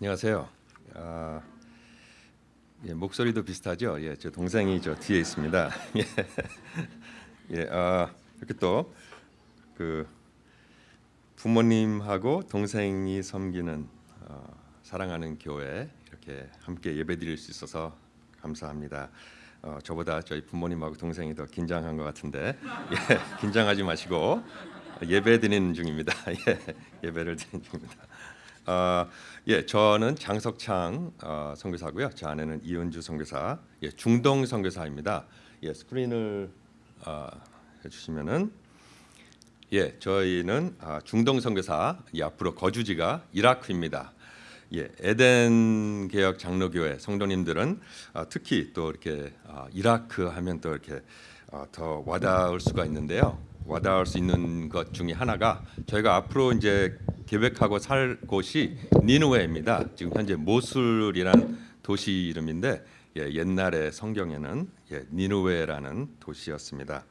안녕하세요. 아, 예, 목소리도 비슷하죠. 예, 저 동생이 저 뒤에 있습니다. 예, 예, 아, 이렇게 또 그 부모님하고 동생이 섬기는 어, 사랑하는 교회 이렇게 함께 예배드릴 수 있어서 감사합니다. 어, 저보다 저희 부모님하고 동생이 더 긴장한 것 같은데 예, 긴장하지 마시고 예배 드리는 중입니다. 예, 예배를 드리는 중입니다. 어, 예, 저는 장석창 어, 선교사고요. 저 아내는 이은주 선교사, 예, 중동 선교사입니다. 예, 스크린을 어, 해주시면은 예, 저희는 아, 중동 선교사 예, 앞으로 거주지가 이라크입니다. 예, 에덴 개혁 장로교회 성도님들은 아, 특히 또 이렇게 아, 이라크 하면 또 이렇게 아, 더 와닿을 수가 있는데요. 와닿을 수 있는 것 중에 하나가 저희가 앞으로 이제 계획하고 살 곳이 니누웨입니다. 지금 현재 모술이란 도시 이름인데 예, 옛날에 성경에는 예, 니누웨라는 도시였습니다.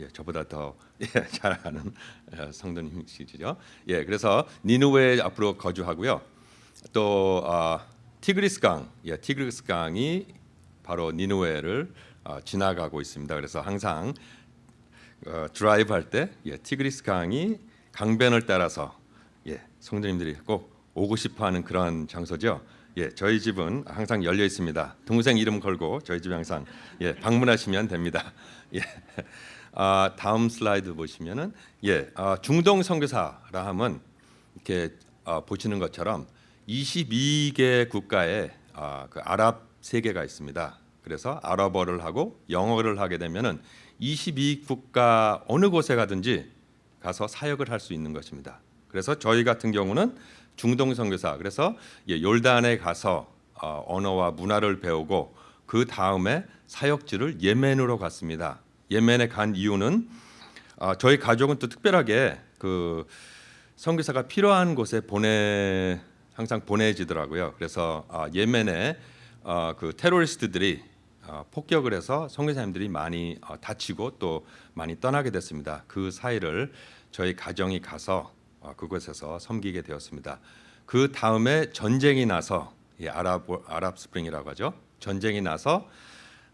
예, 저보다 더 예, 잘 아는 어, 성도님이시죠. 예, 그래서 니누웨 앞으로 거주하고요. 또 어, 티그리스 강, 예, 티그리스 강이 바로 니느웨를 어, 지나가고 있습니다. 그래서 항상 어, 드라이브 할때 예, 티그리스 강이 강변을 따라서 예, 성도님들이 꼭 오고 싶어하는 그런 장소죠. 예, 저희 집은 항상 열려 있습니다. 동생 이름 걸고 저희 집에 항상 예, 방문하시면 됩니다. 예. 아, 다음 슬라이드 보시면은 예, 아, 중동 선교사라 하면 이렇게 아, 보시는 것처럼 22개 국가에 아, 그 아랍 세계가 있습니다. 그래서 아랍어를 하고 영어를 하게 되면은 22국가 어느 곳에 가든지 가서 사역을 할 수 있는 것입니다. 그래서 저희 같은 경우는 중동 선교사 그래서 예, 요르단에 가서 어, 언어와 문화를 배우고 그 다음에 사역지를 예멘으로 갔습니다. 예멘에 간 이유는 어, 저희 가족은 또 특별하게 그 선교사가 필요한 곳에 보내 항상 보내지더라고요. 그래서 어, 예멘에 어, 그 테러리스트들이 어, 폭격을 해서 선교사님들이 많이 어, 다치고 또 많이 떠나게 됐습니다. 그 사이를 저희 가정이 가서 어, 그곳에서 섬기게 되었습니다. 그 다음에 전쟁이 나서 이 아랍 Arab Spring이라고 하죠. 전쟁이 나서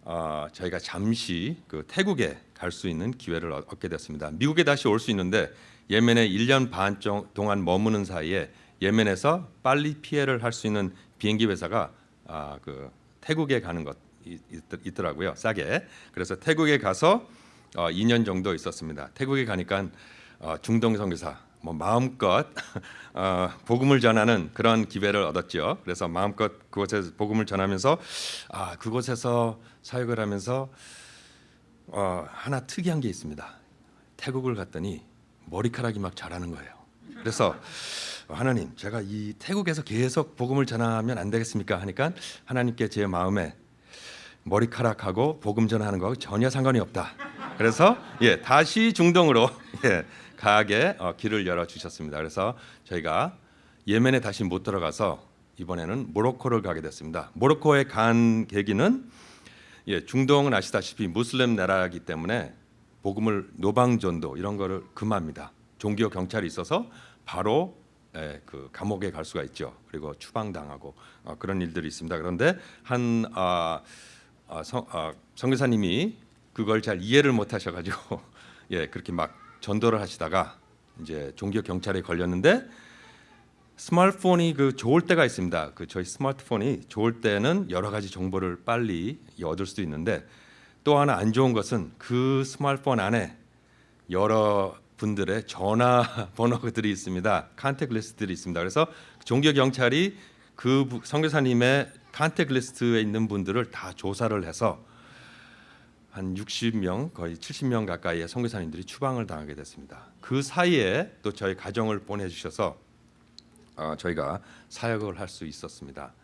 어, 저희가 잠시 그 태국에 갈 수 있는 기회를 얻- 얻게 됐습니다. 미국에 다시 올 수 있는데 예멘에 1년 반 정- 동안 머무는 사이에 예멘에서 빨리 피해를 할 수 있는 비행기 회사가 아, 그 태국에 가는 것 이- 있, 더라고요 싸게. 그래서 태국에 가서 어, 2년 정도 있었습니다. 태국에 가니까 어, 중동 선교사 뭐 마음껏 어, 복음을 전하는 그런 기회를 얻었죠. 그래서 마음껏 그곳에서 복음을 전하면서 아 그곳에서 사역을 하면서 어, 하나 특이한 게 있습니다. 태국을 갔더니 머리카락이 막 자라는 거예요. 그래서 하나님, 제가 이 태국에서 계속 복음을 전하면 안 되겠습니까? 하니까 하나님께 제 마음에 머리카락하고 복음 전하는 거하고 전혀 상관이 없다. 그래서 예 다시 중동으로 예 가게 어, 길을 열어 주셨습니다. 그래서 저희가 예멘에 다시 못 들어가서 이번에는 모로코를 가게 됐습니다. 모로코에 간 계기는 예 중동은 아시다시피 무슬림 나라이기 때문에 복음을 노방전도 이런 거를 금합니다. 종교 경찰이 있어서 바로 예, 그 감옥에 갈 수가 있죠. 그리고 추방당하고 어, 그런 일들이 있습니다. 그런데 한 아, 아, 성, 아, 선교사님이 그걸 잘 이해를 못하셔가지고 예 그렇게 막 전도를 하시다가 이제 종교 경찰에 걸렸는데 스마트폰이 그 좋을 때가 있습니다. 그 저희 스마트폰이 좋을 때는 여러 가지 정보를 빨리 얻을 수도 있는데 또 하나 안 좋은 것은 그 스마트폰 안에 여러 분들의 전화 번호들이 있습니다. contact list들이 있습니다. 그래서 종교 경찰이 그 부- 선교사님의 contact list에 있는 분들을 다 조사를 해서 한 60명 거의 70명 가까이의 선교사님들이 추방을 당하게 됐습니다. 그 사이에 또 저희 가정을 보내주셔서 어, 저희가 사역을 할 수 있었습니다.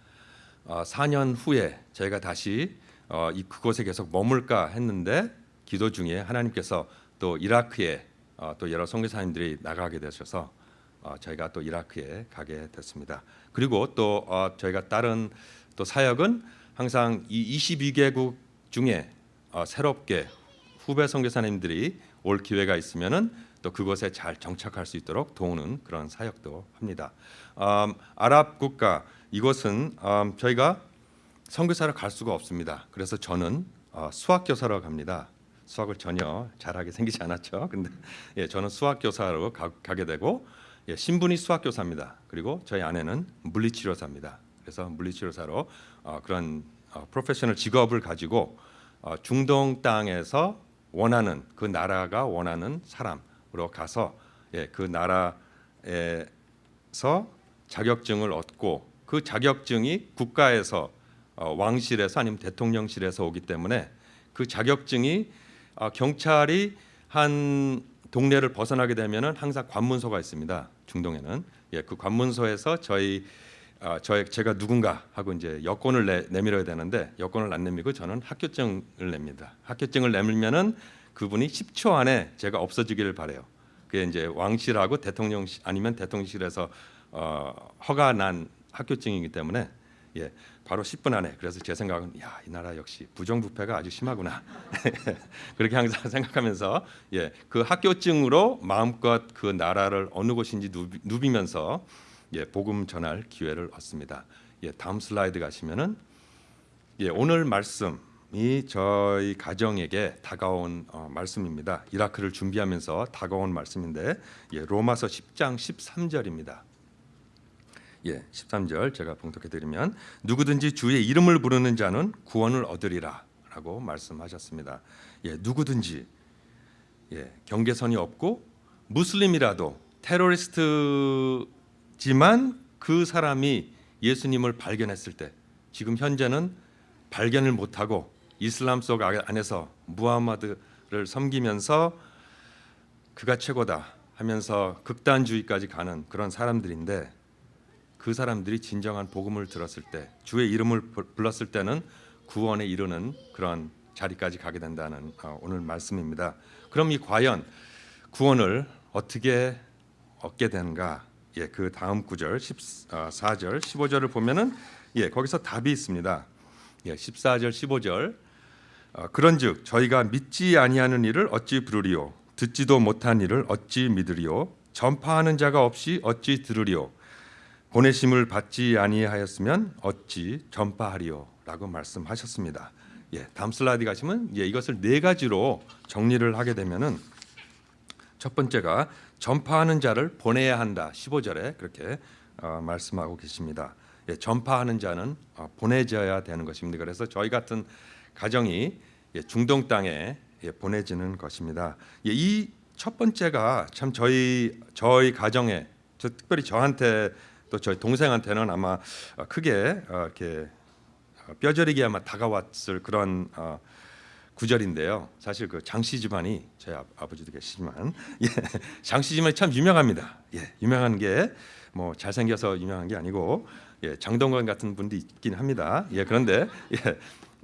어, 4년 후에 저희가 다시 어, 이 그곳에 계속 머물까 했는데 기도 중에 하나님께서 또 이라크에 어, 또 여러 선교사님들이 나가게 되셔서 어, 저희가 또 이라크에 가게 됐습니다. 그리고 또 어, 저희가 다른 또 사역은 항상 이 22개국 중에 어, 새롭게 후배 선교사님들이 올 기회가 있으면은 또 그곳에 잘 정착할 수 있도록 도우는 그런 사역도 합니다. 음, 아랍 국가 이곳은 음, 저희가 선교사를 갈 수가 없습니다. 그래서 저는 어, 수학 교사로 갑니다. 수학을 전혀 잘하게 생기지 않았죠. 근데 예, 저는 수학 교사로 가, 게 되고 예, 신분이 수학 교사입니다. 그리고 저희 아내는 물리치료사입니다. 그래서 물리치료사로 어, 그런 어, 프로페셔널 직업을 가지고 어, 중동 땅에서 원하는 그 나라가 원하는 사람으로 가서 예, 그 나라에서 자격증을 얻고 그 자격증이 국가에서 어, 왕실에서 아니면 대통령실에서 오기 때문에 그 자격증이 어, 경찰이 한 동네를 벗어나게 되면은 항상 관문소가 있습니다. 중동에는 예, 그 관문소에서 저희 어, 저 제가 누군가 하고 이제 여권을 내, 내밀어야 되는데 여권을 안 내밀고 저는 학교증을 냅니다. 학교증을 내밀면은 그분이 10초 안에 제가 없어지기를 바래요. 그게 이제 왕실하고 대통령 아니면 대통령실에서 어, 허가 난 학교증이기 때문에 예, 바로 10분 안에 그래서 제 생각은 야, 이 나라 역시 부정부패가 아주 심하구나. 그렇게 항상 생각하면서 예, 그 학교증으로 마음껏 그 나라를 어느 곳인지 누비, 누비면서 예, 복음 전할 기회를 얻습니다. 예, 다음 슬라이드 가시면은 예, 오늘 말씀이 저희 가정에게 다가온 어, 말씀입니다. 이라크를 준비하면서 다가온 말씀인데 예, 로마서 10장 13절입니다. 예, 13절 제가 봉독해 드리면 누구든지 주의 이름을 부르는 자는 구원을 얻으리라라고 말씀하셨습니다. 예, 누구든지 예, 경계선이 없고 무슬림이라도 테러리스트 지만 그 사람이 예수님을 발견했을 때 지금 현재는 발견을 못하고 이슬람 속 안에서 무하마드를 섬기면서 그가 최고다 하면서 극단주의까지 가는 그런 사람들인데 그 사람들이 진정한 복음을 들었을 때 주의 이름을 불렀을 때는 구원에 이르는 그런 자리까지 가게 된다는 어, 오늘 말씀입니다. 그럼 이 과연 구원을 어떻게 얻게 되는가? 예, 그 다음 구절 14절, 15절을 보면은 예, 거기서 답이 있습니다. 예, 14절, 15절. 어, 그런즉 저희가 믿지 아니하는 일을 어찌 부르리요? 듣지도 못한 일을 어찌 믿으리요? 전파하는 자가 없이 어찌 들으리요? 보내심을 받지 아니하였으면 어찌 전파하리요라고 말씀하셨습니다. 예, 다음 슬라이드 가시면 예, 이것을 네 가지로 정리를 하게 되면은 첫 번째가 전파하는 자를 보내야 한다. 15절에 그렇게 어, 말씀하고 계십니다. 예, 전파하는 자는 어, 보내져야 되는 것입니다. 그래서 저희 같은 가정이 예, 중동 땅에 예, 보내지는 것입니다. 예, 이첫 번째가 참 저희 저희 가정에 저, 특별히 저한테 또 저희 동생한테는 아마 어, 크게 어, 이렇게 어, 뼈저리게 아마 다가왔을 그런 구절인데요. 사실 그 장씨 집안이 제 아, 버지도 계시지만 예, 장씨 집안이 참 유명합니다. 예, 유명한 게 뭐 잘생겨서 유명한 게 아니고 예, 장동건 같은 분도 있긴 합니다. 예, 그런데 예,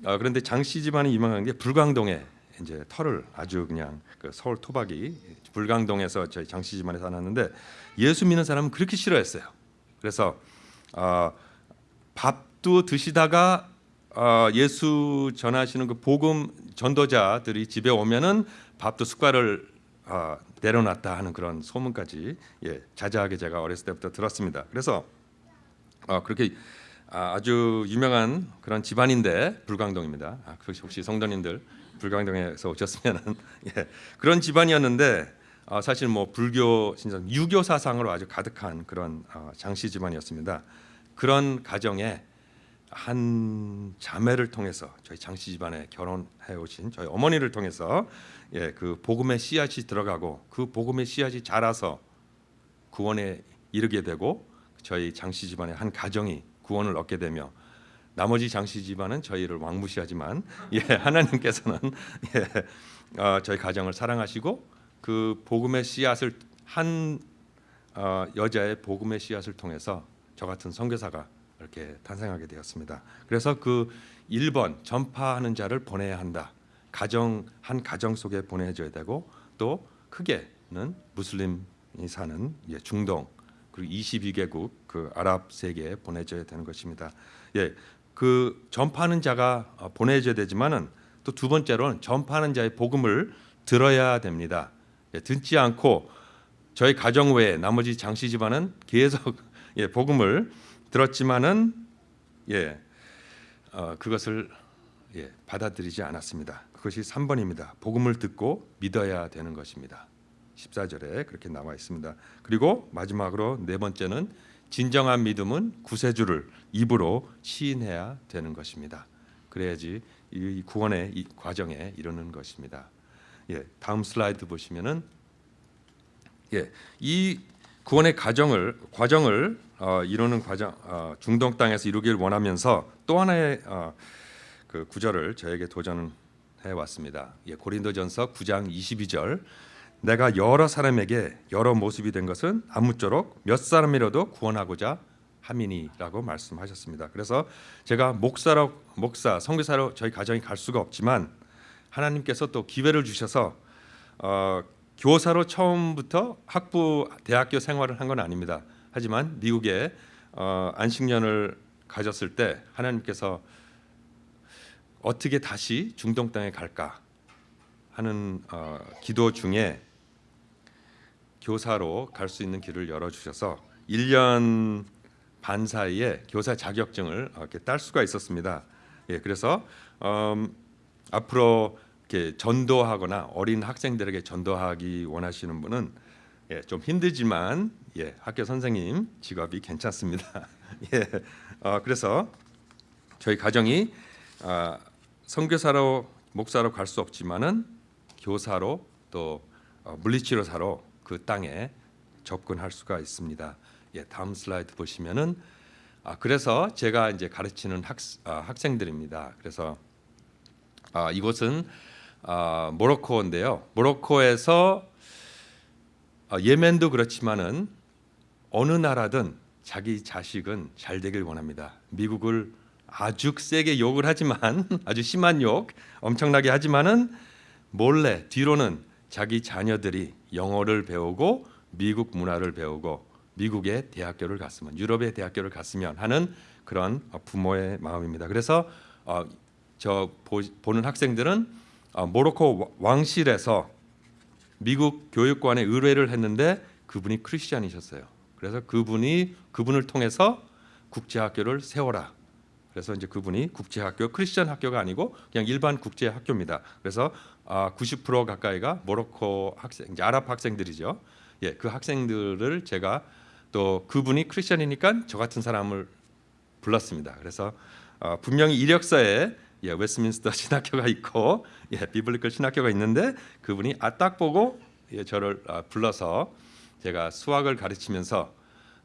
어, 그런데 장씨 집안이 유명한 게 불광동에 이제 터를 아주 그냥 그 서울 토박이 불광동에서 저희 장씨 집안에 살았는데 예수 믿는 사람은 그렇게 싫어했어요. 그래서 어, 밥도 드시다가 어, 예수 전하시는 그 복음 전도자들이 집에 오면은 밥도 숟가락을 어, 내려놨다 하는 그런 소문까지 예, 자자하게 제가 어렸을 때부터 들었습니다. 그래서 어, 그렇게 아, 아주 유명한 그런 집안인데 불광동입니다. 아, 혹시 성도님들 불광동에서 오셨으면 예, 그런 집안이었는데 어, 사실 뭐 불교 신선 유교 사상으로 아주 가득한 그런 어, 장씨 집안이었습니다. 그런 가정에 한 자매를 통해서 저희 장씨 집안에 결혼해 오신 저희 어머니를 통해서 예, 그 복음의 씨앗이 들어가고 그 복음의 씨앗이 자라서 구원에 이르게 되고 저희 장씨 집안의 한 가정이 구원을 얻게 되며 나머지 장씨 집안은 저희를 왕무시하지만 예, 하나님께서는 예, 어, 저희 가정을 사랑하시고 그 복음의 씨앗을 한 어, 여자의 복음의 씨앗을 통해서 저 같은 선교사가 이렇게 탄생하게 되었습니다. 그래서 그 1번 전파하는 자를 보내야 한다. 가정 한 가정 속에 보내줘야 되고 또 크게는 무슬림이 사는 예, 중동 그리고 22개국 그 아랍 세계에 보내줘야 되는 것입니다. 예, 그 전파하는 자가 어, 보내줘야 되지만은 또 두 번째로는 전파하는 자의 복음을 들어야 됩니다. 예, 듣지 않고 저희 가정 외에 나머지 장씨 집안은 계속 예, 복음을 들었지만은 예 어, 그것을 예, 받아들이지 않았습니다. 그것이 3번입니다. 복음을 듣고 믿어야 되는 것입니다. 14절에 그렇게 나와 있습니다. 그리고 마지막으로 네 번째는 진정한 믿음은 구세주를 입으로 시인해야 되는 것입니다. 그래야지 이 구원의 이 과정에 이르는 것입니다. 예, 다음 슬라이드 보시면은 예, 이 구원의 과정을 과정을 어, 이루는 과정 어, 중동 땅에서 이루길 원하면서 또 하나의 어, 그 구절을 저에게 도전해 왔습니다. 예, 고린도전서 9장 22절 내가 여러 사람에게 여러 모습이 된 것은 아무쪼록 몇 사람이라도 구원하고자 함이니라고 말씀하셨습니다. 그래서 제가 목사로 목사 선교사로 저희 가정이 갈 수가 없지만 하나님께서 또 기회를 주셔서 어, 교사로 처음부터 학부 대학교 생활을 한 건 아닙니다. 하지만 미국에 어, 안식년을 가졌을 때 하나님께서 어떻게 다시 중동 땅에 갈까 하는 어, 기도 중에 교사로 갈 수 있는 길을 열어 주셔서 1년 반 사이에 교사 자격증을 어, 이렇게 딸 수가 있었습니다. 예, 그래서 음, 앞으로 이렇게 전도하거나 어린 학생들에게 전도하기 원하시는 분은 예, 좀 힘들지만 예, 학교 선생님 직업이 괜찮습니다. 예, 어, 그래서 저희 가정이 아, 선교사로 목사로 갈 수 없지만은 교사로 또 어, 물리치료사로 그 땅에 접근할 수가 있습니다. 예, 다음 슬라이드 보시면은 아, 그래서 제가 이제 가르치는 학, 아, 학생들입니다. 그래서 아, 이곳은 아, 모로코인데요. 모로코에서 아, 예멘도 그렇지만은 어느 나라든 자기 자식은 잘 되길 원합니다. 미국을 아주 세게 욕을 하지만 아주 심한 욕 엄청나게 하지만은 몰래 뒤로는 자기 자녀들이 영어를 배우고 미국 문화를 배우고 미국의 대학교를 갔으면 유럽의 대학교를 갔으면 하는 그런 부모의 마음입니다. 그래서 어, 저 보, 보는 학생들은 어, 모로코 왕실에서 미국 교육관에 의뢰를 했는데 그분이 크리스천이셨어요. 그래서 그분이 그분을 통해서 국제학교를 세워라. 그래서 이제 그분이 국제학교 크리스천 학교가 아니고 그냥 일반 국제학교입니다. 그래서 아, 90% 가까이가 모로코 학생, 이제 아랍 학생들이죠. 예, 그 학생들을 제가 또 그분이 크리스천이니까 저 같은 사람을 불렀습니다. 그래서 어, 분명히 이력서에 예, 웨스민스터 신학교가 있고 예, 비블리컬 신학교가 있는데 그분이 아 딱 보고 예, 저를 아, 불러서 제가 수학을 가르치면서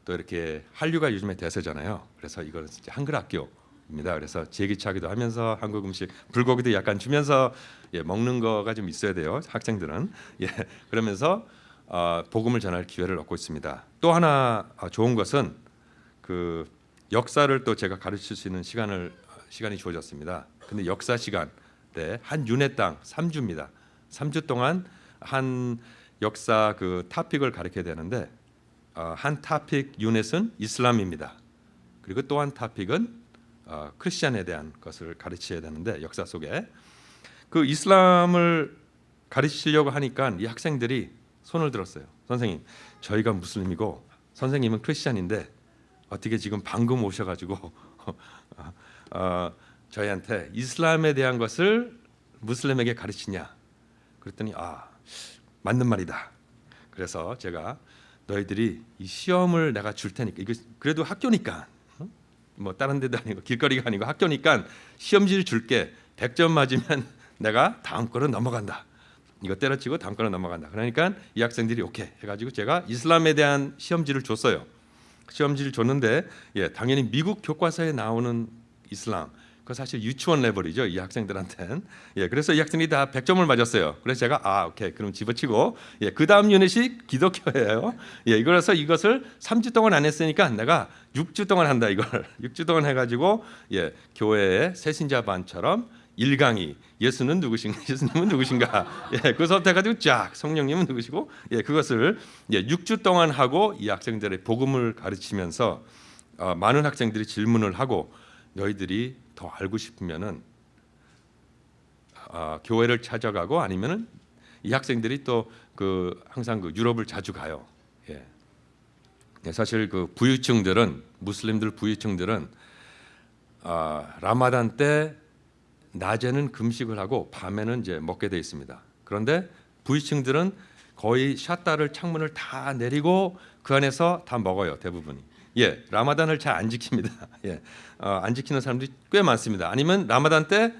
또 이렇게 한류가 요즘에 대세잖아요. 그래서 이거는 진짜 한글 학교입니다. 그래서 제기차기도 하면서 한국 음식 불고기도 약간 주면서 예, 먹는 거가 좀 있어야 돼요. 학생들은 예, 그러면서 어, 복음을 전할 기회를 얻고 있습니다. 또 하나 어, 좋은 것은 그 역사를 또 제가 가르칠 수 있는 시간을 시간이 주어졌습니다. 근데 역사 시간 때 한 unit에 딱 3주입니다. 3주 동안 한 역사 그 topic을 가르쳐야 되는데 어, 한 topic unit은 이슬람입니다. 그리고 또 한 topic은 어, 크리스천에 대한 것을 가르쳐야 되는데 역사 속에 그 이슬람을 가르치려고 하니까 이 학생들이 손을 들었어요. 선생님, 저희가 무슬림이고 선생님은 크리스천인데 어떻게 지금 방금 오셔가지고 어, 저희한테 이슬람에 대한 것을 무슬림에게 가르치냐? 그랬더니 아 맞는 말이다. 그래서 제가 너희들이 이 시험을 내가 줄 테니까 이거 그래도 학교니까 어? 뭐 다른 데도 아니고 길거리가 아니고 학교니까 시험지를 줄게 100점 맞으면 내가 다음 거로 넘어간다. 이거 때려치고 다음 거로 넘어간다. 그러니까 이 학생들이 오케이 해가지고 제가 이슬람에 대한 시험지를 줬어요. 시험지를 줬는데 예 당연히 미국 교과서에 나오는 이슬람 그 사실 유치원 레벨이죠 이 학생들한테는. 예 그래서 이 학생이 다 100점을 맞았어요. 그래서 제가 아 오케이. 그럼 집어치고. 예그 다음 유닛이 기독교예요. 예 이거라서 이것을 3주 동안 안 했으니까 내가 6주 동안 한다 이걸. 6주 동안 해가지고 예 교회의 새신자 반처럼 1강이 예수는 누구신가 예수님은 누구신가. 예 그것부터 해가지고 쫙 성령님은 누구시고 예 그것을 예 6주 동안 하고 이 학생들의 복음을 가르치면서 어, 많은 학생들이 질문을 하고 너희들이 더 알고 싶으면은 어, 교회를 찾아가고 아니면은 이 학생들이 또 그 항상 그 유럽을 자주 가요. 예. 예, 사실 그 부유층들은 무슬림들 부유층들은 아, 라마단 때 낮에는 금식을 하고 밤에는 이제 먹게 돼 있습니다. 그런데 부유층들은 거의 샷다를 창문을 다 내리고 그 안에서 다 먹어요 대부분이. 예, 라마단을 잘 안 지킵니다. 예, 어, 안 지키는 사람들이 꽤 많습니다. 아니면 라마단 때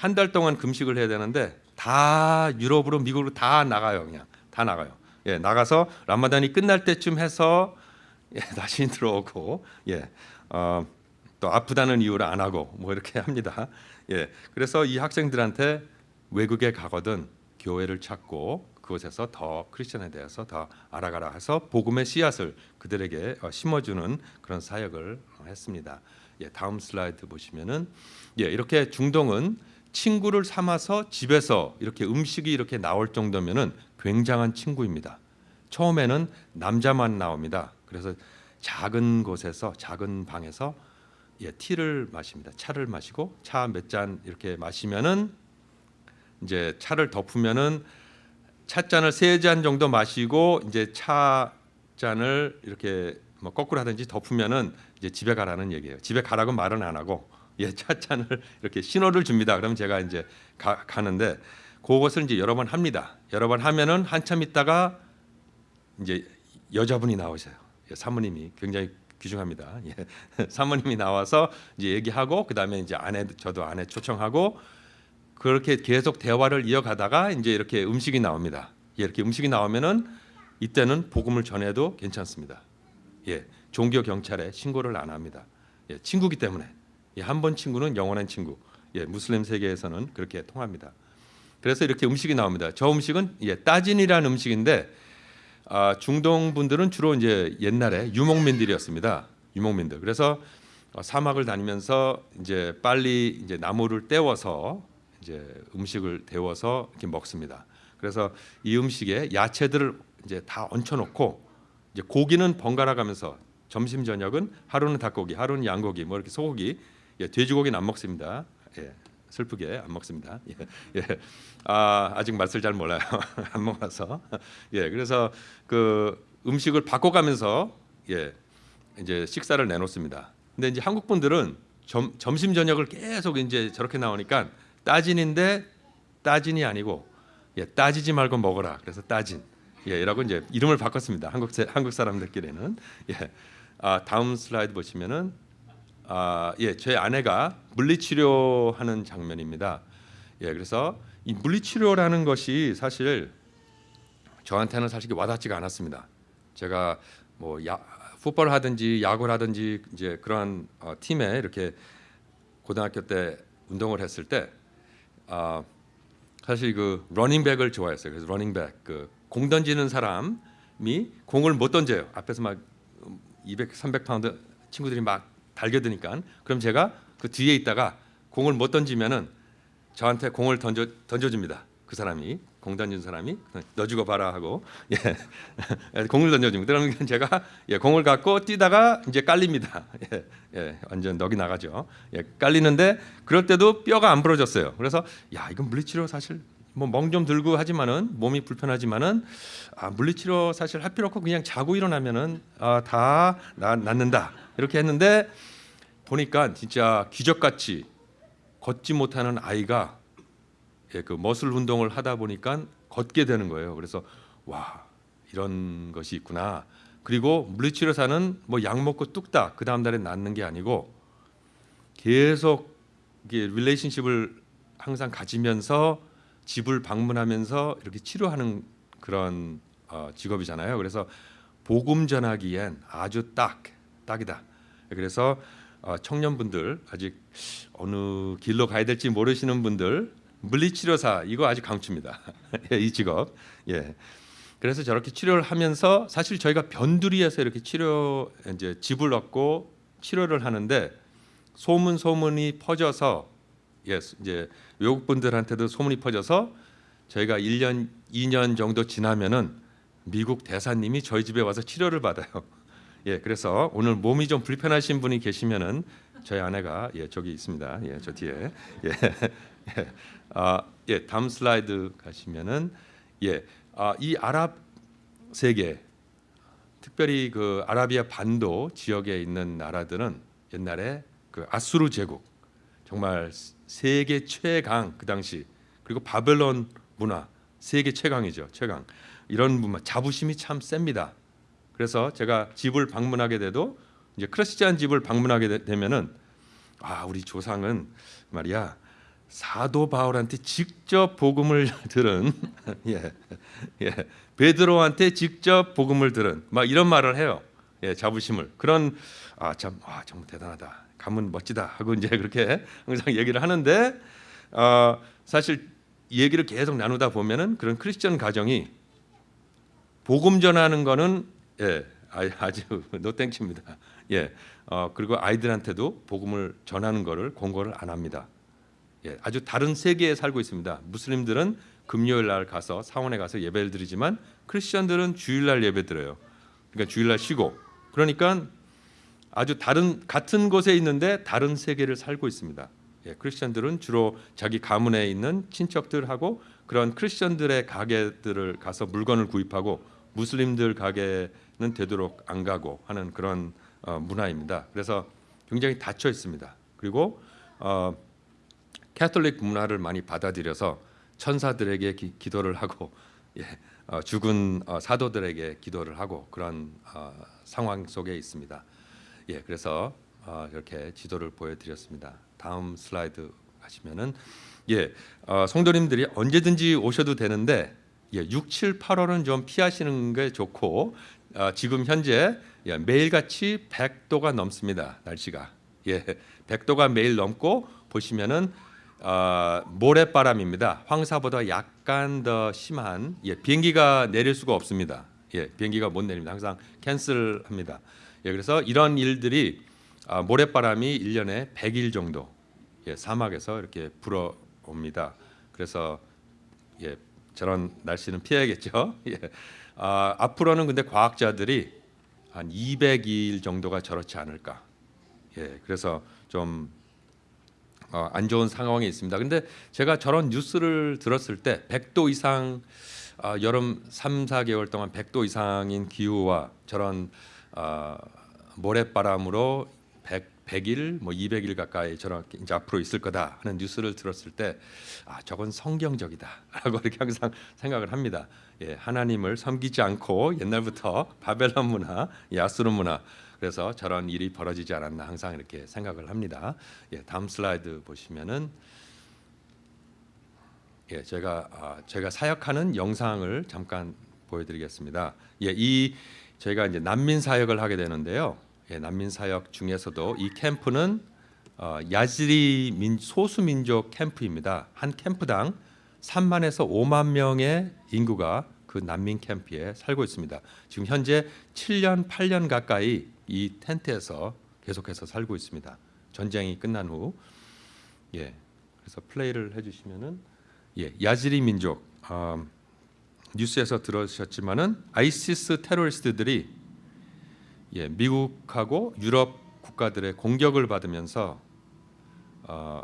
한 달 동안 금식을 해야 되는데 다 유럽으로 미국으로 다 나가요 그냥 다 나가요. 예, 나가서 라마단이 끝날 때쯤 해서 예, 다시 들어오고 예, 어, 또 아프다는 이유로 안 하고 뭐 이렇게 합니다. 예, 그래서 이 학생들한테 외국에 가거든 교회를 찾고 그곳에서 더 크리스천에 대해서 더 알아가라 해서 복음의 씨앗을 그들에게 어, 심어주는 그런 사역을 어, 했습니다. 예, 다음 슬라이드 보시면은 예, 이렇게 중동은 친구를 삼아서 집에서 이렇게 음식이 이렇게 나올 정도면은 굉장한 친구입니다. 처음에는 남자만 나옵니다. 그래서 작은 곳에서 작은 방에서 예, 티를 마십니다. 차를 마시고 차 몇 잔 이렇게 마시면은 이제 차를 덮으면은 찻잔을 세 잔 정도 마시고 이제 차 잔을 이렇게 뭐 거꾸로 하든지 덮으면은 이제 집에 가라는 얘기예요. 집에 가라고 말은 안 하고 예, 찻잔을 이렇게 신호를 줍니다. 그럼 제가 이제 가, 가는데 그것을 이제 여러 번 합니다. 여러 번 하면은 한참 있다가 이제 여자분이 나오세요. 예, 사모님이 굉장히 귀중합니다. 예, 사모님이 나와서 이제 얘기하고 그다음에 이제 아내 저도 아내 초청하고 그렇게 계속 대화를 이어가다가 이제 이렇게 음식이 나옵니다. 예, 이렇게 음식이 나오면은 이때는 복음을 전해도 괜찮습니다. 예, 종교 경찰에 신고를 안 합니다. 예, 친구기 때문에 예, 한번 친구는 영원한 친구. 예, 무슬림 세계에서는 그렇게 통합니다. 그래서 이렇게 음식이 나옵니다. 저 음식은 예, 따진이라는 음식인데 아, 중동 분들은 주로 이제 옛날에 유목민들이었습니다. 유목민들. 그래서 어, 사막을 다니면서 이제 빨리 이제 나무를 떼워서 이제 음식을 데워서 이렇게 먹습니다. 그래서 이 음식에 야채들을 이제 다 얹혀놓고 이제 고기는 번갈아 가면서 점심 저녁은 하루는 닭고기, 하루는 양고기, 뭐 이렇게 소고기, 예, 돼지고기는 안 먹습니다. 예, 슬프게 안 먹습니다. 예, 예. 아, 아직 맛을 잘 몰라요. 안 먹어서. 예, 그래서 그 음식을 바꿔가면서 예, 이제 식사를 내놓습니다. 근데 이제 한국 분들은 점, 점심 저녁을 계속 이제 저렇게 나오니까 따진인데 따진이 아니고 예, 따지지 말고 먹어라. 그래서 따진. 예, 이라고 이제 이름을 바꿨습니다. 한국 세- 한국 사람들끼리는. 예. 아, 다음 슬라이드 보시면은 아, 예, 제 아내가 물리치료하는 장면입니다. 예, 그래서 이 물리치료라는 것이 사실 저한테는 사실 와닿지가 않았습니다. 제가 뭐 야, 풋볼 하든지 야구를 하든지 이제 그런 어, 팀에 이렇게 고등학교 때 운동을 했을 때 아, 사실 그 러닝백을 좋아했어요. 그래서 러닝백 그 공 던지는 사람이 공을 못 던져요. 앞에서 막 200, 300 파운드 친구들이 막 달겨드니까 그럼 제가 그 뒤에 있다가 공을 못 던지면은 저한테 공을 던져 던져줍니다. 그 사람이 공 던진 사람이 너 죽어 봐라 하고 예 공을 던져줍니다. 그러면 제가 예 공을 갖고 뛰다가 이제 깔립니다. 예, 예 완전 넋이 나가죠. 예 깔리는데 그럴 때도 뼈가 안 부러졌어요. 그래서 야 이건 물리치료 사실 뭐멍좀 들고 하지만은 몸이 불편하지만은 아 물리치료 사실 할 필요 없고 그냥 자고 일어나면은 아, 다 나, 낫는다 이렇게 했는데 보니까 진짜 기적같이 걷지 못하는 아이가 예, 그 머슬 운동을 하다 보니까 걷게 되는 거예요. 그래서 와 이런 것이 있구나. 그리고 물리치료사는 뭐 약 먹고 뚝딱 그 다음 달에 낫는 게 아니고 계속 이게 relationship을 항상 가지면서 집을 방문하면서 이렇게 치료하는 그런 어, 직업이잖아요. 그래서 복음 전하기엔 아주 딱 딱이다. 그래서 어, 청년분들 아직 어느 길로 가야 될지 모르시는 분들 물리치료사 이거 아주 강추입니다. 예, 이 직업. 예. 그래서 저렇게 치료를 하면서 사실 저희가 변두리에서 이렇게 치료 이제 집을 얻고 치료를 하는데 소문 소문이 퍼져서 예, 이제 외국 분들한테도 소문이 퍼져서 저희가 1년 2년 정도 지나면은 미국 대사님이 저희 집에 와서 치료를 받아요. 예, 그래서 오늘 몸이 좀 불편하신 분이 계시면은 저희 아내가 예 저기 있습니다. 예, 저 뒤에 예, 예, 아, 예 다음 슬라이드 가시면은 예, 아, 이 아랍 세계 특별히 그 아라비아 반도 지역에 있는 나라들은 옛날에 그 아수르 제국 정말 세계 최강 그 당시 그리고 바벨론 문화 세계 최강이죠 최강 이런 문화 자부심이 참 셉니다. 그래서 제가 집을 방문하게 돼도 이제 크리스찬 집을 방문하게 되- 되면은 아 우리 조상은 말이야 사도 바울한테 직접 복음을 들은 예, 예, 베드로한테 직접 복음을 들은 막 이런 말을 해요. 예, 자부심을 그런 아참 아, 정말 대단하다. 가문 멋지다 하고 이제 그렇게 항상 얘기를 하는데 어, 사실 얘기를 계속 나누다 보면은 그런 크리스천 가정이 복음 전하는 거는 예, 아- 아주 노땡칩니다. 예, 어, 그리고 아이들한테도 복음을 전하는 거를 권고를 안 합니다. 예, 아주 다른 세계에 살고 있습니다. 무슬림들은 금요일 날 가서 사원에 가서 예배를 드리지만 크리스천들은 주일날 예배 드려요. 그러니까 주일날 쉬고 그러니까 아주 다른 같은 곳에 있는데 다른 세계를 살고 있습니다. 예, 크리스천들은 주로 자기 가문에 있는 친척들하고 그런 크리스천들의 가게들을 가서 물건을 구입하고 무슬림들 가게는 되도록 안 가고 하는 그런 어, 문화입니다. 그래서 굉장히 닫혀 있습니다. 그리고 어, 캐톨릭 문화를 많이 받아들여서 천사들에게 기, 기도를 하고 예, 어, 죽은 어, 사도들에게 기도를 하고 그런 어, 상황 속에 있습니다. 예, 그래서 어, 이렇게 지도를 보여드렸습니다. 다음 슬라이드 가시면은 예, 어, 성도님들이 언제든지 오셔도 되는데 예, 6, 7, 8월은 좀 피하시는 게 좋고 어, 지금 현재 예, 매일같이 100도가 넘습니다. 날씨가 예, 100도가 매일 넘고 보시면은 어, 모래바람입니다. 황사보다 약간 더 심한 예, 비행기가 내릴 수가 없습니다. 예, 비행기가 못 내립니다. 항상 캔슬합니다. 예, 그래서 이런 일들이 아, 모래바람이 1년에 100일 정도 예, 사막에서 이렇게 불어옵니다. 그래서 예, 저런 날씨는 피해야겠죠. 예. 아, 앞으로는 근데 과학자들이 한 200일 정도가 저렇지 않을까. 예, 그래서 좀 어, 안 좋은 상황에 있습니다. 근데 제가 저런 뉴스를 들었을 때 100도 이상 어, 여름 3, 4개월 동안 100도 이상인 기후와 저런 어, 모래바람으로 100, 100일 뭐 200일 가까이 저렇게 이제 앞으로 있을 거다 하는 뉴스를 들었을 때 아, 저건 성경적이다라고 이렇게 항상 생각을 합니다. 예, 하나님을 섬기지 않고 옛날부터 바벨론 문화, 야스르 문화 그래서 저런 일이 벌어지지 않았나 항상 이렇게 생각을 합니다. 예, 다음 슬라이드 보시면은 예, 제가 아, 제가 사역하는 영상을 잠깐 보여드리겠습니다. 예, 이 저희가 이제 난민 사역을 하게 되는데요. 예, 난민 사역 중에서도 이 캠프는 어, 야지리 민, 소수 민족 캠프입니다. 한 캠프당 3만에서 5만 명의 인구가 그 난민 캠프에 살고 있습니다. 지금 현재 7년, 8년 가까이 이 텐트에서 계속해서 살고 있습니다. 전쟁이 끝난 후, 예, 그래서 플레이를 해주시면은 예, 야지리 민족 어, 뉴스에서 들으셨지만은 아이시스 테러리스트들이 예, 미국하고 유럽 국가들의 공격을 받으면서 어,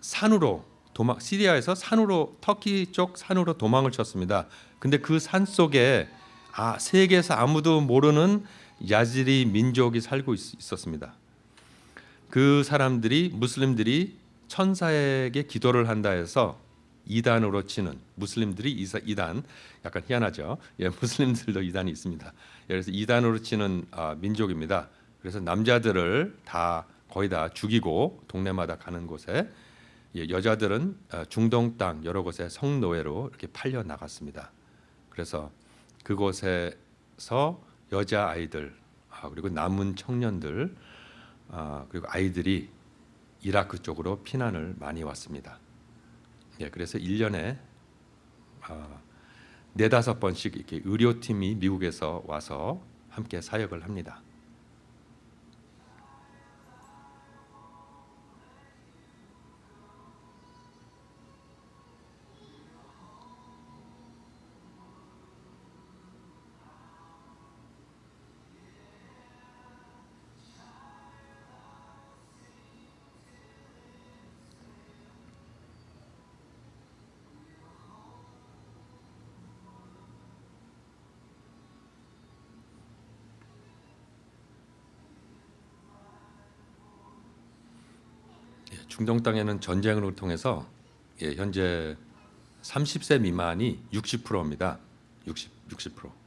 산으로 도망 시리아에서 산으로 터키 쪽 산으로 도망을 쳤습니다. 근데 그 산 속에 아 세계에서 아무도 모르는 야지리 민족이 살고 있, 있었습니다. 그 사람들이 무슬림들이 천사에게 기도를 한다 해서 이단으로 치는 무슬림들이 이사, 이단 약간 희한하죠. 예, 무슬림들도 이단이 있습니다. 예, 그래서 이단으로 치는 아, 민족입니다. 그래서 남자들을 다 거의 다 죽이고 동네마다 가는 곳에 예, 여자들은 아, 중동 땅 여러 곳에 성노예로 이렇게 팔려 나갔습니다. 그래서 그곳에서 여자 아이들 아, 그리고 남은 청년들 아, 그리고 아이들이 이라크 쪽으로 피난을 많이 왔습니다. 예, 그래서 1년에 아, 네다섯 번씩 이렇게 의료팀이 미국에서 와서 함께 사역을 합니다. 중동 땅에는 전쟁을 통해서 예, 현재 30세 미만이 60%입니다. 60 60%.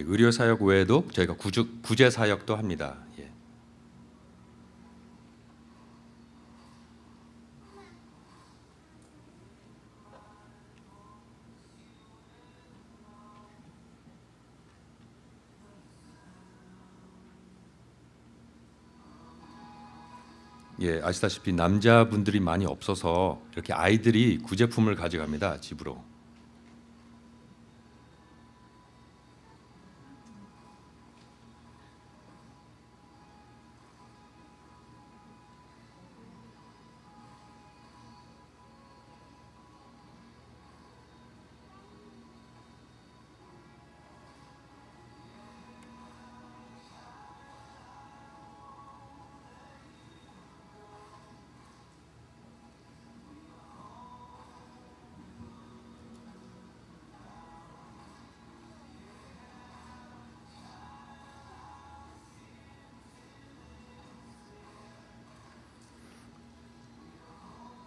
의료 사역 외에도 저희가 구주, 구제 사역도 합니다. 예. 예, 아시다시피 남자분들이 많이 없어서 이렇게 아이들이 구제품을 가져갑니다 집으로.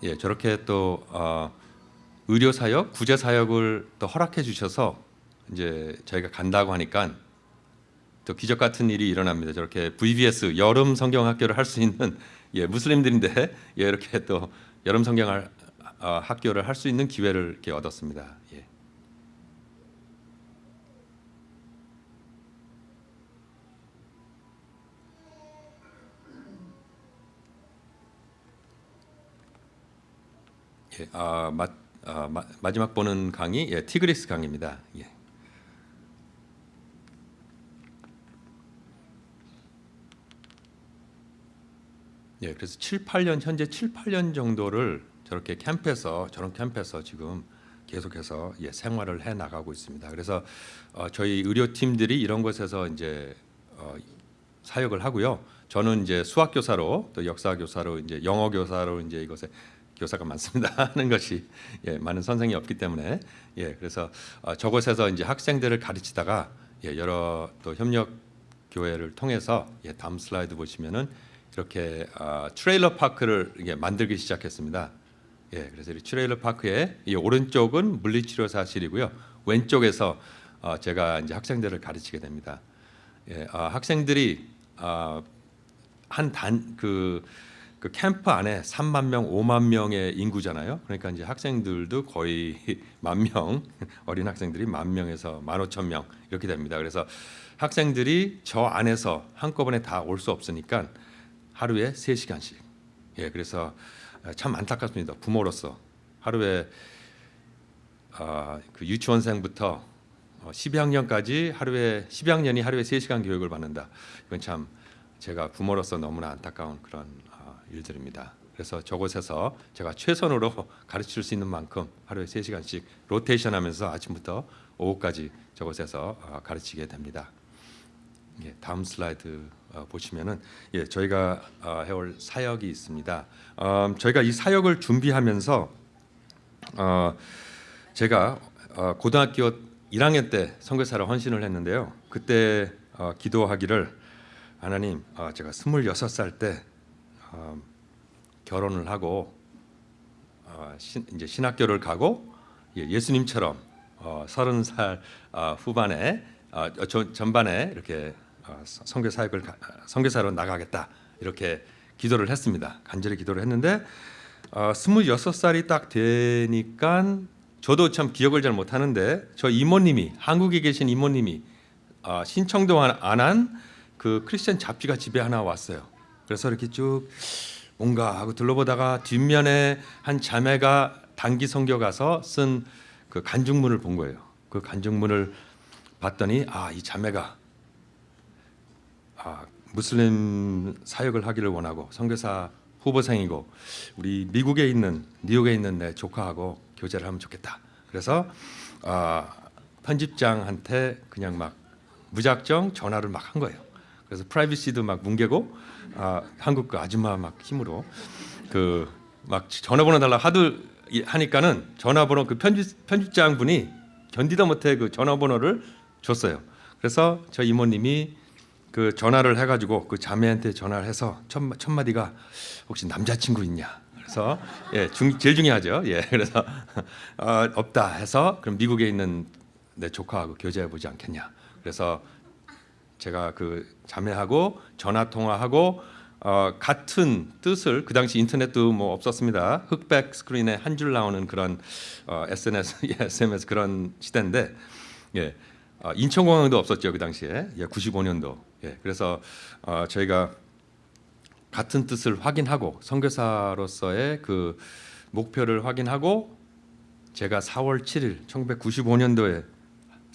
예, 저렇게 또 어, 의료 사역, 구제 사역을 또 허락해 주셔서 이제 저희가 간다고 하니까 또 기적 같은 일이 일어납니다. 저렇게 VBS 여름 성경 학교를 할 수 있는 예, 무슬림들인데 예, 이렇게 또 여름 성경 할- 어, 학교를 할 수 있는 기회를 이렇게 얻었습니다. 예. 예, 아, 마, 아, 마, 마지막 보는 강의 예, 티그리스 강입니다. 예. 예, 그래서 7, 8년 현재 7, 8년 정도를 저렇게 캠프에서 저런 캠프에서 지금 계속해서 예, 생활을 해 나가고 있습니다. 그래서 어, 저희 의료팀들이 이런 곳에서 이제 어, 사역을 하고요. 저는 이제 수학 교사로 또 역사 교사로 이제 영어 교사로 이제 이것에 교사가 많습니다 하는 것이 예, 많은 선생이 없기 때문에 예, 그래서 어, 저곳에서 이제 학생들을 가르치다가 예, 여러 또 협력 교회를 통해서 예, 다음 슬라이드 보시면은 이렇게 아, trailer park를 이게 만들기 시작했습니다. 예, 그래서 이 trailer park의 이 오른쪽은 물리치료사실이고요. 왼쪽에서 어, 제가 이제 학생들을 가르치게 됩니다. 예, 아, 학생들이 아, 한단그 그 캠프 안에 3만 명, 5만 명의 인구잖아요. 그러니까 이제 학생들도 거의 만 명, 어린 학생들이 만 명에서 만 오천 명 이렇게 됩니다. 그래서 학생들이 저 안에서 한꺼번에 다 올 수 없으니까 하루에 3시간씩. 예, 그래서 참 안타깝습니다. 부모로서 하루에 아, 그 유치원생부터 어, 12학년까지 하루에 12학년이 하루에 3시간 교육을 받는다. 이건 참 제가 부모로서 너무나 안타까운 그런 어, 일들입니다. 그래서 저곳에서 제가 최선으로 가르칠 수 있는 만큼 하루에 3시간씩 로테이션 하면서 아침부터 오후까지 저곳에서 어, 가르치게 됩니다. 예, 다음 슬라이드 어, 보시면은 예, 저희가 어, 해올 사역이 있습니다. 음, 저희가 이 사역을 준비하면서 어, 제가 어, 고등학교 1학년 때 선교사로 헌신을 했는데요. 그때 어, 기도하기를 하나님, 어, 제가 26살 때 어, 결혼을 하고 어, 신, 이제 신학교를 가고 예, 예수님처럼 어, 30살 어, 후반에 어, 저, 전반에 이렇게 어, 선교 사역을 가- 선교사로 나가겠다 이렇게 기도를 했습니다. 간절히 기도를 했는데 어, 26살이 딱 되니까 저도 참 기억을 잘 못하는데 저 이모님이 한국에 계신 이모님이 어, 신청도 안 한 그 크리스천 잡지가 집에 하나 왔어요. 그래서 이렇게 쭉 뭔가 하고 둘러보다가 뒷면에 한 자매가 단기 선교 가서 쓴 그 간증문을 본 거예요. 그 간증문을 봤더니 아 이 자매가 아, 무슬림 사역을 하기를 원하고 선교사 후보생이고 우리 미국에 있는 뉴욕에 있는 내 조카하고 교제를 하면 좋겠다. 그래서 아, 편집장한테 그냥 막 무작정 전화를 막 한 거예요. 그래서 프라이빗시도 막 뭉개고 아, 한국 그 아줌마 막 힘으로 그 막 전화번호 달라 하도 이- 하니까는 전화번호 그 편집 편집장 분이 견디다 못해 그 전화번호를 줬어요. 그래서 저 이모님이 그 전화를 해가지고 그 자매한테 전화를 해서 첫, 마- 첫 마디가 혹시 남자친구 있냐? 그래서 예, 중, 제일 중요하죠. 예, 그래서 어, 없다 해서 그럼 미국에 있는 내 조카하고 교제해 보지 않겠냐? 그래서 제가 그 자매하고 전화 통화하고 어, 같은 뜻을 그 당시 인터넷도 뭐 없었습니다. 흑백 스크린에 한 줄 나오는 그런 어, SNS, 예, SMS 그런 시대인데 예, 어, 인천공항도 없었죠 그 당시에 예, 95년도. 예, 그래서 어, 저희가 같은 뜻을 확인하고 선교사로서의 그 목표를 확인하고 제가 4월 7일 1995년도에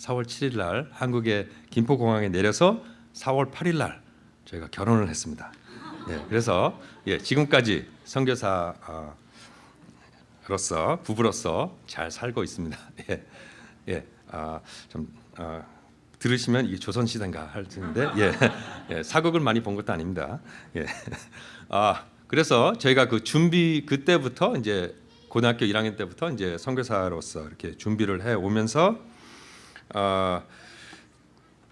4월 7일 날 한국의 김포공항에 내려서 4월 8일 날 저희가 결혼을 했습니다. 예, 그래서 예, 지금까지 선교사로서 부부로서 잘 살고 있습니다. 예, 예, 아, 좀 아, 들으시면 이게 조선 시대인가 할 텐데 예, 예, 사극을 많이 본 것도 아닙니다. 예, 아 그래서 저희가 그 준비 그때부터 이제 고등학교 1학년 때부터 이제 선교사로서 이렇게 준비를 해 오면서 아,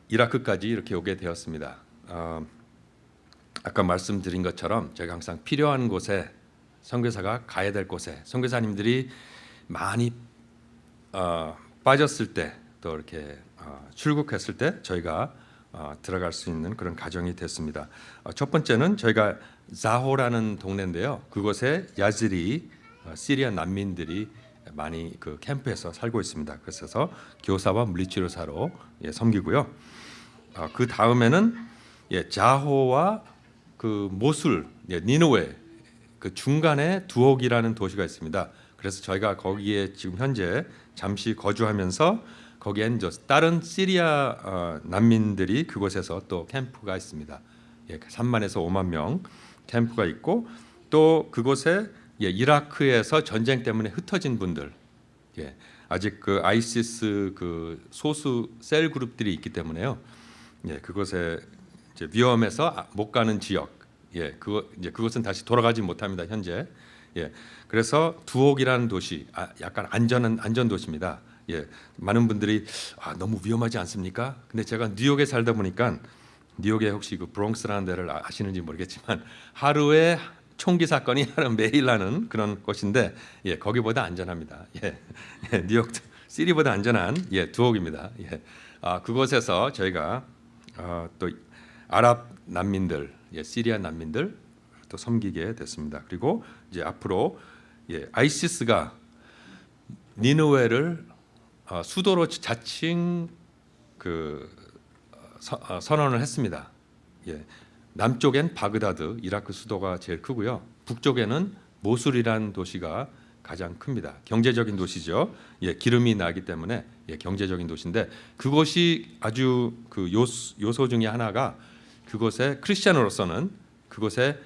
이라크까지 이렇게 오게 되었습니다. 아, 아까 말씀드린 것처럼 제가 항상 필요한 곳에 선교사가 가야 될 곳에 선교사님들이 많이 어, 빠졌을 때 또 이렇게 어, 출국했을 때 저희가 어, 들어갈 수 있는 그런 가정이 됐습니다. 어, 첫 번째는 저희가 자호라는 동네인데요. 그곳에 야즈리 어, 시리아 난민들이 많이 그 캠프에서 살고 있습니다. 그래서 교사와 물리치료사로 예, 섬기고요. 어, 그 다음에는 예, 자호와 그 모술, 예, 니누웨 그 중간에 두옥이라는 도시가 있습니다. 그래서 저희가 거기에 지금 현재 잠시 거주하면서 거기엔 저 다른 시리아 어, 난민들이 그곳에서 또 캠프가 있습니다. 예, 3만에서 5만 명 캠프가 있고 또 그곳에 예, 이라크에서 전쟁 때문에 흩어진 분들 예, 아직 그 아이시스 그 소수 셀 그룹들이 있기 때문에요. 예, 그곳에 이제 위험해서 아- 못 가는 지역, 예, 그거 이제 그것은 다시 돌아가지 못합니다 현재. 예, 그래서 두옥이라는 도시, 아, 약간 안전한 안전 도시입니다. 예, 많은 분들이 아, 너무 위험하지 않습니까? 근데 제가 뉴욕에 살다 보니까 뉴욕에 혹시 그 브롱스라는 데를 아- 아시는지 모르겠지만 하루에 총기 사건이 하루 매일 나는 그런 곳인데 예, 거기보다 안전합니다. 예, 예 뉴욕 시리보다 안전한 예, 두옥입니다. 예, 아, 그곳에서 저희가 어, 또 아랍 난민들, 예, 시리아 난민들 또 섬기게 됐습니다. 그리고 이제 앞으로 예, 아이시스가 니누웨를 어, 수도로 자칭 그 어, 서- 어, 선언을 했습니다. 예, 남쪽엔 바그다드 이라크 수도가 제일 크고요. 북쪽에는 모술이라는 도시가 가장 큽니다. 경제적인 도시죠. 예, 기름이 나기 때문에 예, 경제적인 도시인데 그곳이 아주 그 요소, 요소 중에 하나가 그곳에 크리스천으로서는 그곳에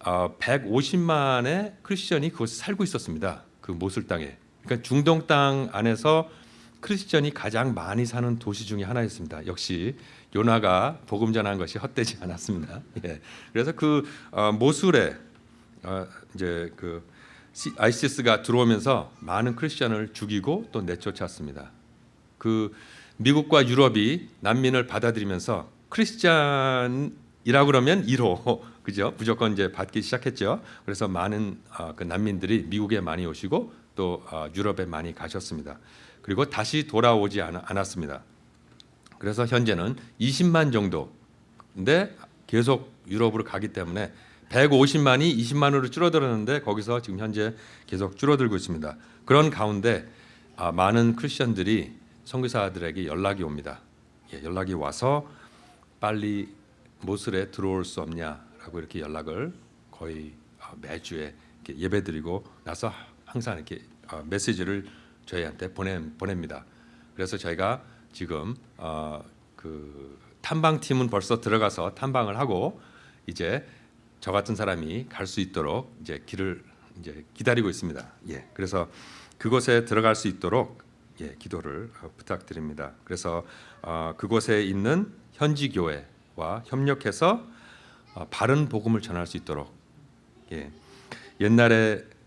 어, 150만의 크리스천이 그곳에 살고 있었습니다. 그 모술 땅에. 그러니까 중동 땅 안에서 크리스천이 가장 많이 사는 도시 중에 하나였습니다. 역시 요나가 복음 전한 것이 헛되지 않았습니다. 예. 그래서 그 어, 모술에 어, 이제 그 시- 아이시스가 들어오면서 많은 크리스천을 죽이고 또 내쫓았습니다. 그 미국과 유럽이 난민을 받아들이면서 크리스찬이라고 그러면 1호 그죠? 무조건 이제 받기 시작했죠. 그래서 많은 어, 그 난민들이 미국에 많이 오시고 또 어, 유럽에 많이 가셨습니다. 그리고 다시 돌아오지 않, 않았습니다. 그래서 현재는 20만 정도인데 계속 유럽으로 가기 때문에 150만이 20만으로 줄어들었는데 거기서 지금 현재 계속 줄어들고 있습니다. 그런 가운데 아, 많은 크리스천들이 선교사들에게 연락이 옵니다. 예, 연락이 와서 빨리 모슬에 들어올 수 없냐라고 이렇게 연락을 거의 아, 매주에 예배드리고 나서 항상 이렇게 아, 메시지를 저희한테 보내 보냅니다. 그래서 저희가 지금 어, 그 탐방 팀은 벌써 들어가서 탐방을 하고 이제 저 같은 사람이 갈 수 있도록 이제 길을 이제 기다리고 있습니다. 예, 그래서 그곳에 들어갈 수 있도록 예, 기도를 어, 부탁드립니다. 그래서 어, 그곳에 있는 현지 교회와 협력해서 어, 바른 복음을 전할 수 있도록 예, 옛날에 어,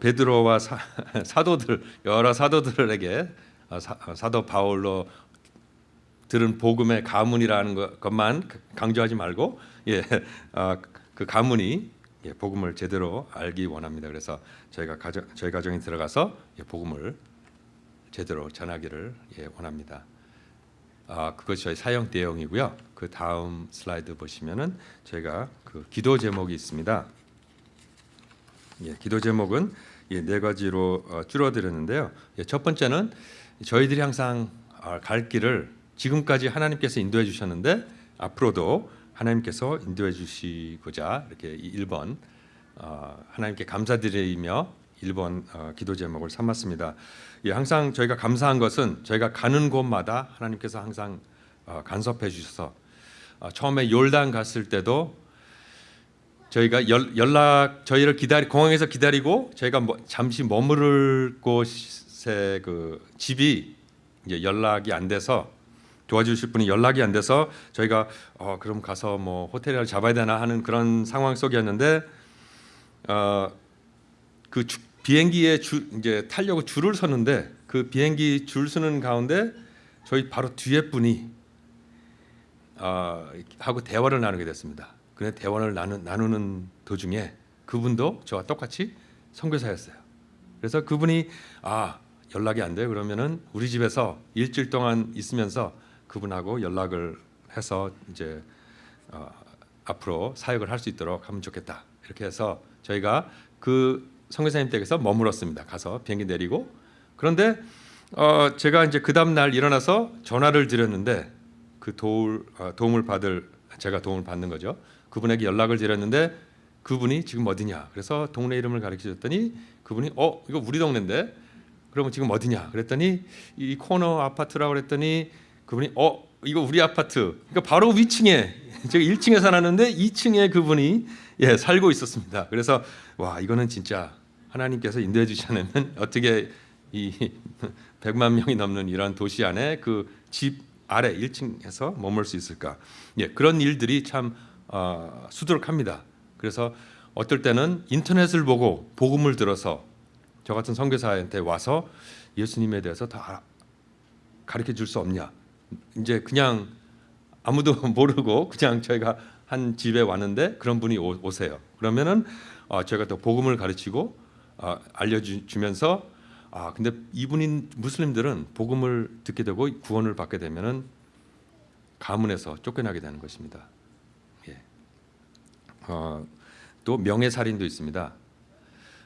베드로와 사, 사도들 여러 사도들에게 어, 사, 어, 사도 바울로 들은 복음의 가문이라는 것- 것만 강조하지 말고 예, 어, 그 가문이 예, 복음을 제대로 알기 원합니다. 그래서 저희가 가정, 저희 가정에 들어가서 예, 복음을 제대로 전하기를 예, 원합니다. 아, 그것이 저희 사용 내용이고요. 그 다음 슬라이드 보시면은 저희가 그 기도 제목이 있습니다. 예, 기도 제목은 예, 네 가지로 어, 줄어들었는데요. 예, 첫 번째는 저희들이 항상 아, 갈 길을 지금까지 하나님께서 인도해 주셨는데 앞으로도 하나님께서 인도해 주시고자 이렇게 1번 어, 하나님께 감사드리며 1번 어, 기도 제목을 삼았습니다. 예, 항상 저희가 감사한 것은 저희가 가는 곳마다 하나님께서 항상 어, 간섭해 주셔서 어, 처음에 요르단 갔을 때도 저희가 연, 연락 저희를 기다리 공항에서 기다리고 저희가 뭐, 잠시 머무를 곳에 그 집이 이제 연락이 안 돼서 도와주실 분이 연락이 안 돼서 저희가 어 그럼 가서 뭐 호텔을 잡아야 되나 하는 그런 상황 속이었는데 어그 비행기에 줄 이제 타려고 줄을 섰는데 그 비행기 줄 서는 가운데 저희 바로 뒤에 분이 어, 하고 대화를 나누게 됐습니다. 근데 대화를 나누, 나누는 도중에 그분도 저와 똑같이 선교사였어요. 그래서 그분이 아 연락이 안 돼요. 그러면은 우리 집에서 일주일 동안 있으면서 그분하고 연락을 해서 이제 어, 앞으로 사역을 할 수 있도록 하면 좋겠다. 이렇게 해서 저희가 그 선교사님 댁에서 머물었습니다. 가서 비행기 내리고 그런데 어, 제가 이제 그 다음 날 일어나서 전화를 드렸는데 그 도울, 어, 도움을 받을 제가 도움을 받는 거죠. 그분에게 연락을 드렸는데 그분이 지금 어디냐. 그래서 동네 이름을 가르쳐 줬더니 그분이 어 이거 우리 동네인데 그러면 지금 어디냐. 그랬더니 이 코너 아파트라고 그랬더니 그분이 어 이거 우리 아파트. 그러니까 바로 위층에 제가 1층에 살았는데 2층에 그분이 예 살고 있었습니다. 그래서 와 이거는 진짜 하나님께서 인도해 주지 않으면 어떻게 이 100만 명이 넘는 이런 도시 안에 그 집 아래 1층에서 머물 수 있을까? 예, 그런 일들이 참 어, 수두룩합니다. 그래서 어떨 때는 인터넷을 보고 복음을 들어서 저 같은 선교사한테 와서 예수님에 대해서 다 가르쳐 줄 수 없냐? 이제 그냥 아무도 모르고 그냥 저희가 한 집에 왔는데 그런 분이 오, 오세요. 그러면은 어, 저희가 또 복음을 가르치고 어, 알려주면서 아 근데 이분인 무슬림들은 복음을 듣게 되고 구원을 받게 되면은 가문에서 쫓겨나게 되는 것입니다. 예. 어, 또 명예 살인도 있습니다.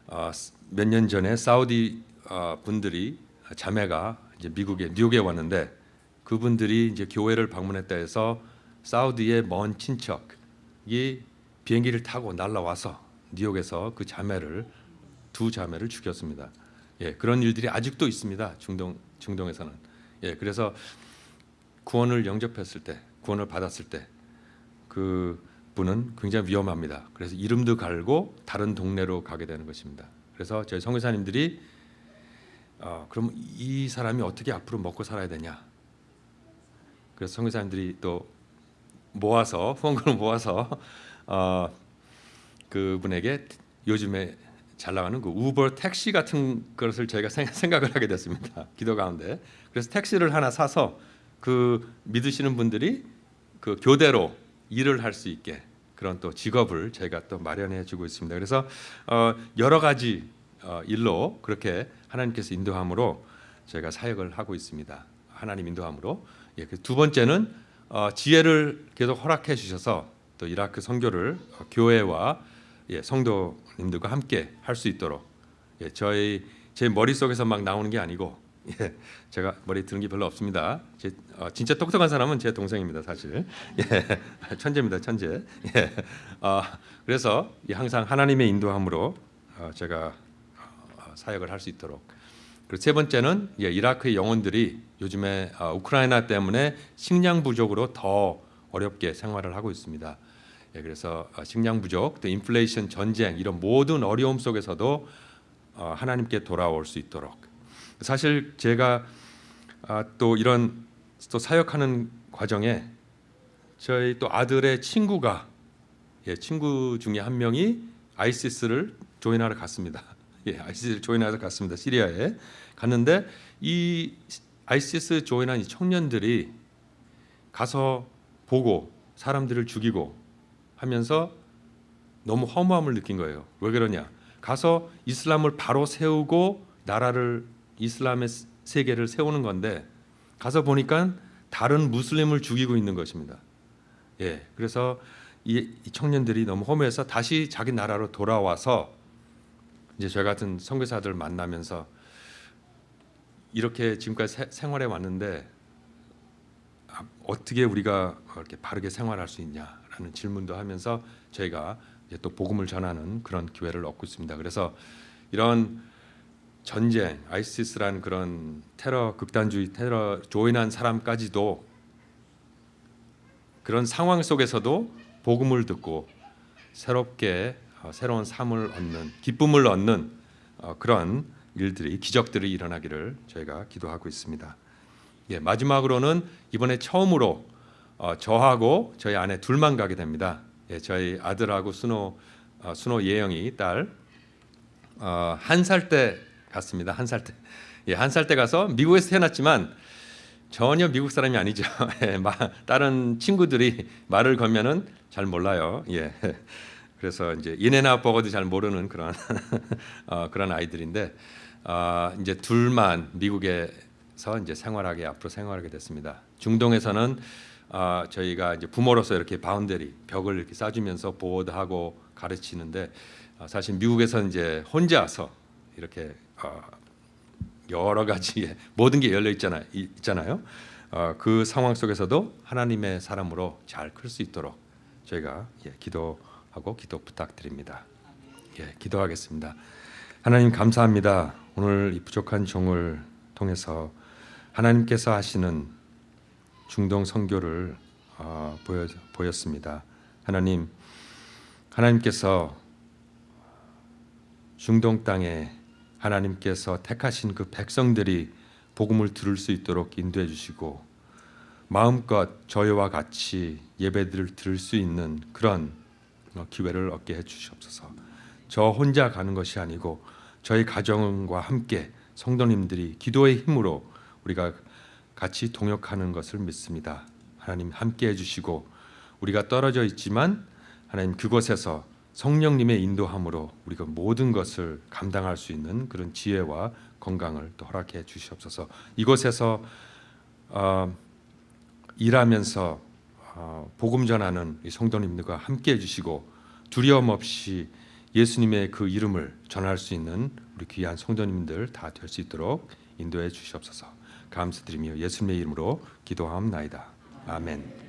어, 몇년 전에 사우디 어, 분들이 자매가 이제 미국에 뉴욕에 왔는데 그분들이 이제 교회를 방문했다 해서 사우디의 먼 친척이 비행기를 타고 날라와서 뉴욕에서 그 자매를 두 자매를 죽였습니다. 예, 그런 일들이 아직도 있습니다. 중동 중동에서는. 예, 그래서 구원을 영접했을 때, 구원을 받았을 때 그 분은 굉장히 위험합니다. 그래서 이름도 갈고 다른 동네로 가게 되는 것입니다. 그래서 저희 성교사님들이 어, 그럼 이 사람이 어떻게 앞으로 먹고 살아야 되냐? 그래서 성교사님들이 또 모아서 후원금을 모아서 어, 그분에게 요즘에 잘 나가는 그 우버 택시 같은 것을 저희가 생- 생각을 하게 됐습니다. 기도 가운데. 그래서 택시를 하나 사서 그 믿으시는 분들이 그 교대로 일을 할 수 있게 그런 또 직업을 저희가 또 마련해 주고 있습니다. 그래서 어, 여러 가지 어, 일로 그렇게 하나님께서 인도함으로 저희가 사역을 하고 있습니다. 하나님 인도함으로. 예, 그두 번째는 어, 지혜를 계속 허락해 주셔서 또 이라크 선교를 어, 교회와 예, 성도님들과 함께 할 수 있도록 예, 저희 제 머릿속에서 막 나오는 게 아니고 예, 제가 머리 드는 게 별로 없습니다. 제, 어, 진짜 똑똑한 사람은 제 동생입니다, 사실. 예, 천재입니다, 천재. 예, 어, 그래서 이 항상 하나님의 인도함으로 어, 제가 어, 사역을 할 수 있도록. 그리고 세 번째는 예, 이라크의 영혼들이 요즘에 어, 우크라이나 때문에 식량 부족으로 더 어렵게 생활을 하고 있습니다. 예, 그래서 어, 식량 부족, 또 인플레이션, 전쟁 이런 모든 어려움 속에서도 어, 하나님께 돌아올 수 있도록. 사실 제가 아, 또 이런 또 사역하는 과정에 저희 또 아들의 친구가 예, 친구 중에 한 명이 아이시스를 조인하러 갔습니다. 예, 아이시스를 조인하러 갔습니다. 시리아에 갔는데 이 아이시스 조인한 이 청년들이 가서 보고 사람들을 죽이고 하면서 너무 허무함을 느낀 거예요. 왜 그러냐? 가서 이슬람을 바로 세우고 나라를 이슬람의 세계를 세우는 건데 가서 보니까 다른 무슬림을 죽이고 있는 것입니다. 예, 그래서 이, 이 청년들이 너무 허무해서 다시 자기 나라로 돌아와서 이제 저 같은 선교사들 만나면서 이렇게 지금까지 세- 생활해 왔는데 아, 어떻게 우리가 이렇게 바르게 생활할 수 있냐라는 질문도 하면서 저희가 또 복음을 전하는 그런 기회를 얻고 있습니다. 그래서 이런 전쟁, 아이시스라는 그런 테러 극단주의 테러 조인한 사람까지도 그런 상황 속에서도 복음을 듣고 새롭게 어, 새로운 삶을 얻는 기쁨을 얻는 어, 그런 일들이 기적들이 일어나기를 저희가 기도하고 있습니다. 예, 마지막으로는 이번에 처음으로 어, 저하고 저희 아내 둘만 가게 됩니다. 예, 저희 아들하고 순호 어, 순호 예영이 딸 어, 한살 때 갔습니다. 한 살 때. 예, 한 살 때 가서 미국에서 태어났지만 전혀 미국 사람이 아니죠. 예, 마- 다른 친구들이 말을 걸면은 잘 몰라요. 예. 그래서 이제 인앤아웃 버거도 잘 모르는 그런 어, 그런 아이들인데 어, 이제 둘만 미국에서 이제 생활하게 앞으로 생활하게 됐습니다. 중동에서는 어, 저희가 이제 부모로서 이렇게 boundary 벽을 이렇게 쌓주면서 보호하고 가르치는데 어, 사실 미국에서 이제 혼자서 이렇게 어, 여러 가지의 모든 게 열려 있잖아 있잖아요. 어, 그 상황 속에서도 하나님의 사람으로 잘 클 수 있도록 저희가 예, 기도하고 기도 부탁드립니다. 예, 기도하겠습니다. 하나님 감사합니다. 오늘 이 부족한 종을 통해서 하나님께서 하시는 중동 선교를 어, 보여, 보였습니다. 하나님, 하나님께서 중동 땅에 하나님께서 택하신 그 백성들이 복음을 들을 수 있도록 인도해 주시고 마음껏 저희와 같이 예배들을 들을 수 있는 그런 어, 기회를 얻게 해 주시옵소서. 저 혼자 가는 것이 아니고 저희 가정과 함께 성도님들이 기도의 힘으로 우리가 같이 동역하는 것을 믿습니다. 하나님 함께 해 주시고 우리가 떨어져 있지만 하나님 그곳에서 성령님의 인도함으로 우리가 모든 것을 감당할 수 있는 그런 지혜와 건강을 또 허락해 주시옵소서. 이곳에서 어, 일하면서 어, 복음 전하는 이 성도님들과 함께 해주시고 두려움 없이 예수님의 그 이름을 전할 수 있는 우리 귀한 성도님들 다 될 수 있도록 인도해 주시옵소서. 감사드리며 예수님의 이름으로 기도하옵나이다. 아멘.